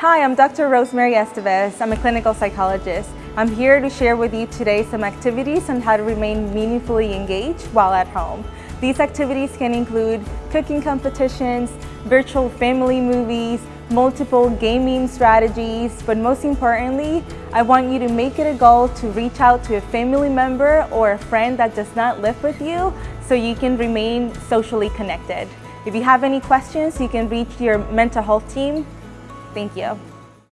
Hi, I'm Dr. Rosemary Estevez. I'm a clinical psychologist. I'm here to share with you today some activities on how to remain meaningfully engaged while at home. These activities can include cooking competitions, virtual family movies, multiple gaming strategies, but most importantly, I want you to make it a goal to reach out to a family member or a friend that does not live with you so you can remain socially connected. If you have any questions, you can reach your mental health team. Thank you.